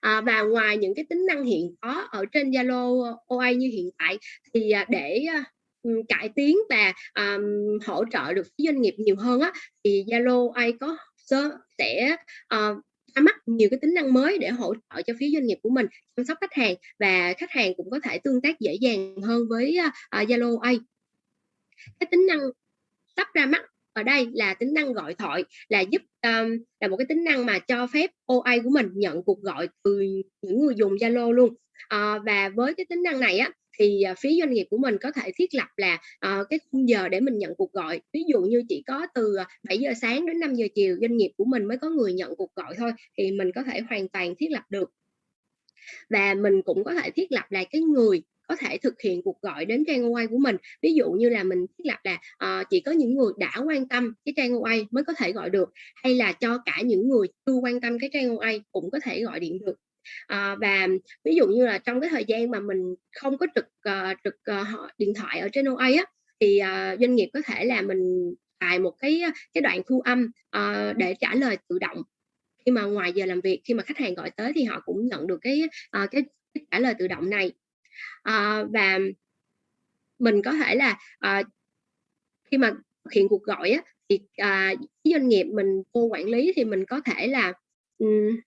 à, và ngoài những cái tính năng hiện có ở trên Zalo ờ, OA như hiện tại thì à, để à, ừ, cải tiến và um, hỗ trợ được doanh nghiệp nhiều hơn á thì Zalo AI có sẽ uh, ra mắt nhiều cái tính năng mới để hỗ trợ cho phía doanh nghiệp của mình chăm sóc khách hàng và khách hàng cũng có thể tương tác dễ dàng hơn với Zalo uh, cái tính năng sắp ra mắt ở đây là tính năng gọi thoại là giúp um, là một cái tính năng mà cho phép OA của mình nhận cuộc gọi từ những người dùng Zalo luôn. À, và với cái tính năng này á thì uh, phía doanh nghiệp của mình có thể thiết lập là uh, cái khung giờ để mình nhận cuộc gọi. Ví dụ như chỉ có từ 7 giờ sáng đến 5 giờ chiều doanh nghiệp của mình mới có người nhận cuộc gọi thôi thì mình có thể hoàn toàn thiết lập được. Và mình cũng có thể thiết lập là cái người có thể thực hiện cuộc gọi đến trang OA của mình. Ví dụ như là mình thiết lập là uh, chỉ có những người đã quan tâm cái trang OA mới có thể gọi được hay là cho cả những người chưa quan tâm cái trang OA cũng có thể gọi điện được. À, và ví dụ như là trong cái thời gian mà mình không có trực uh, trực uh, điện thoại ở trên OA á thì uh, doanh nghiệp có thể là mình tải một cái cái đoạn thu âm uh, để trả lời tự động. Khi mà ngoài giờ làm việc khi mà khách hàng gọi tới thì họ cũng nhận được cái uh, cái, cái trả lời tự động này à, và mình có thể là à, khi mà thực hiện cuộc gọi á, thì à, doanh nghiệp mình cô quản lý thì mình có thể là um,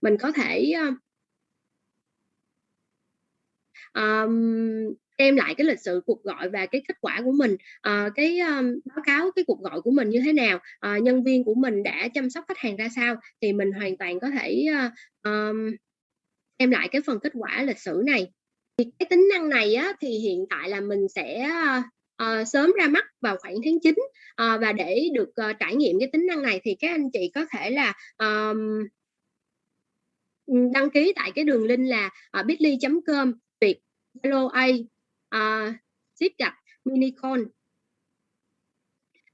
mình có thể um, đem lại cái lịch sử cuộc gọi và cái kết quả của mình. Uh, cái um, báo cáo cái cuộc gọi của mình như thế nào uh, nhân viên của mình đã chăm sóc khách hàng ra sao thì mình hoàn toàn có thể uh, um, đem lại cái phần kết quả lịch sử này. Thì cái tính năng này á, thì hiện tại là mình sẽ uh, sớm ra mắt vào khoảng tháng 9 uh, ờ, và để được uh, trải nghiệm cái tính năng này thì các anh chị có thể là um, đăng ký tại cái đường link là uh, bitly.com việt zalo a uh, ship gạch minicon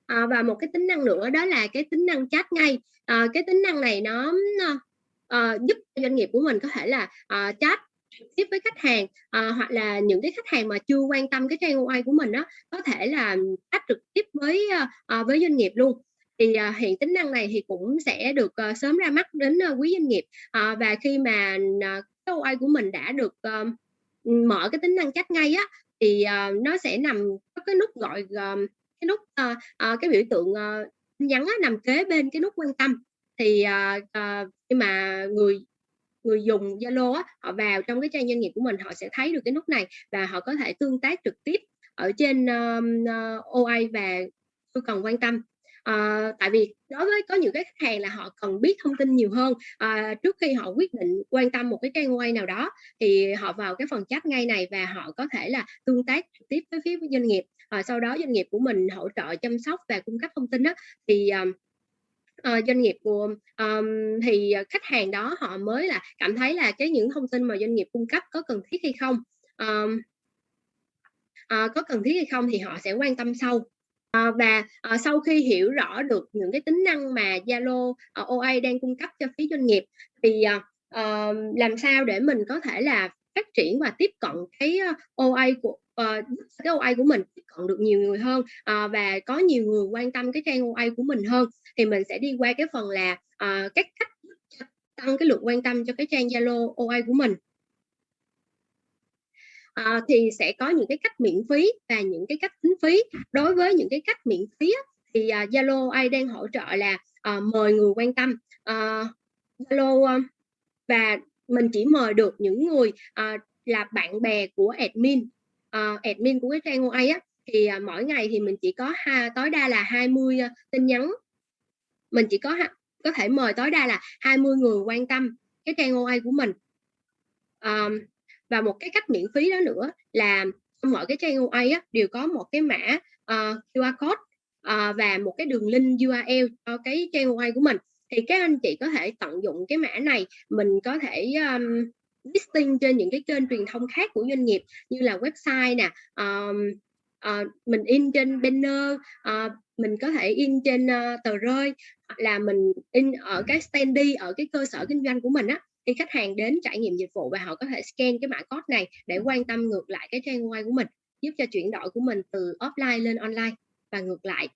à, và một cái tính năng nữa đó là cái tính năng chat ngay. À, cái tính năng này nó uh, giúp doanh nghiệp của mình có thể là uh, chat tiếp với khách hàng uh, hoặc là những cái khách hàng mà chưa quan tâm cái trang OI của mình đó có thể là chat trực tiếp với uh, với doanh nghiệp luôn. Thì uh, hiện tính năng này thì cũng sẽ được uh, sớm ra mắt đến uh, quý doanh nghiệp. Uh, và khi mà uh, cái OI của mình đã được uh, mở cái tính năng chat ngay á thì uh, nó sẽ nằm có cái nút gọi uh, cái nút uh, uh, cái biểu tượng uh, nhắn á, nằm kế bên cái nút quan tâm. Thì uh, uh, khi mà người người dùng Zalo á, họ vào trong cái trang doanh nghiệp của mình họ sẽ thấy được cái nút này và họ có thể tương tác trực tiếp ở trên um, ờ, uh, OA và tôi cần quan tâm. À, tại vì đối với có những cái khách hàng là họ cần biết thông tin nhiều hơn à, trước khi họ quyết định quan tâm một cái trang quay nào đó thì họ vào cái phần chat ngay này và họ có thể là tương tác trực tiếp với phía doanh nghiệp. À, sau đó doanh nghiệp của mình hỗ trợ chăm sóc và cung cấp thông tin đó thì um, uh, doanh nghiệp của um, thì ờ, khách hàng đó họ mới là cảm thấy là cái những thông tin mà doanh nghiệp cung cấp có cần thiết hay không. Um, uh, có cần thiết hay không thì họ sẽ quan tâm sâu uh, và uh, sau khi hiểu rõ được những cái tính năng mà Zalo uh, OA đang cung cấp cho phía doanh nghiệp thì uh, làm sao để mình có thể là phát triển và tiếp cận cái OA của uh, cái OA của mình tiếp cận được nhiều người hơn uh, và có nhiều người quan tâm cái trang OA của mình hơn. Thì mình sẽ đi qua cái phần là ờ, uh, các cách tăng cái lượt quan tâm cho cái trang Zalo OA của mình. À, thì sẽ có những cái cách miễn phí và những cái cách tính phí. Đối với những cái cách miễn phí thì Zalo uh, ai đang hỗ trợ là uh, mời người quan tâm. Zalo uh, uh, và mình chỉ mời được những người uh, là bạn bè của admin uh, admin của cái trang OA á thì uh, mỗi ngày thì mình chỉ có ha, tối đa là 20 uh, ờ, tin nhắn. Mình chỉ có có thể mời tối đa là 20 người quan tâm cái trang OA của mình. Um, và một cái cách miễn phí đó nữa là mọi cái trang OA á, đều có một cái mã uh, QR code uh, và một cái đường link URL cho cái trang OA của mình. Thì các anh chị có thể tận dụng cái mã này mình có thể um, listing trên những cái kênh truyền thông khác của doanh nghiệp như là website nè um, uh, mình in trên banner uh, mình có thể in trên uh, tờ rơi là mình in ở cái standee ở cái cơ sở kinh doanh của mình á khi khách hàng đến trải nghiệm dịch vụ và họ có thể scan cái mã code này để quan tâm ngược lại cái trang web của mình giúp cho chuyển đổi của mình từ offline lên online và ngược lại.